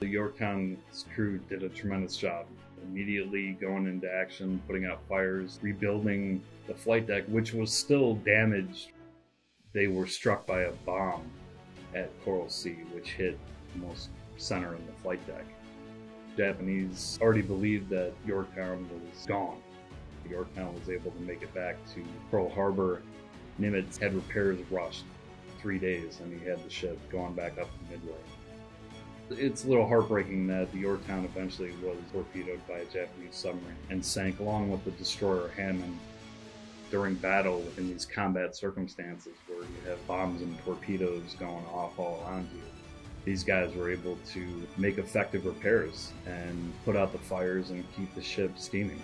The Yorktown's crew did a tremendous job. Immediately going into action, putting out fires, rebuilding the flight deck, which was still damaged. They were struck by a bomb at Coral Sea, which hit almost center in the flight deck. Japanese already believed that Yorktown was gone. Yorktown was able to make it back to Pearl Harbor. Nimitz had repairs rushed three days, and he had the ship going back up to Midway. It's a little heartbreaking that the Yorktown eventually was torpedoed by a Japanese submarine and sank along with the destroyer Hammann during battle in these combat circumstances where you have bombs and torpedoes going off all around you. These guys were able to make effective repairs and put out the fires and keep the ship steaming.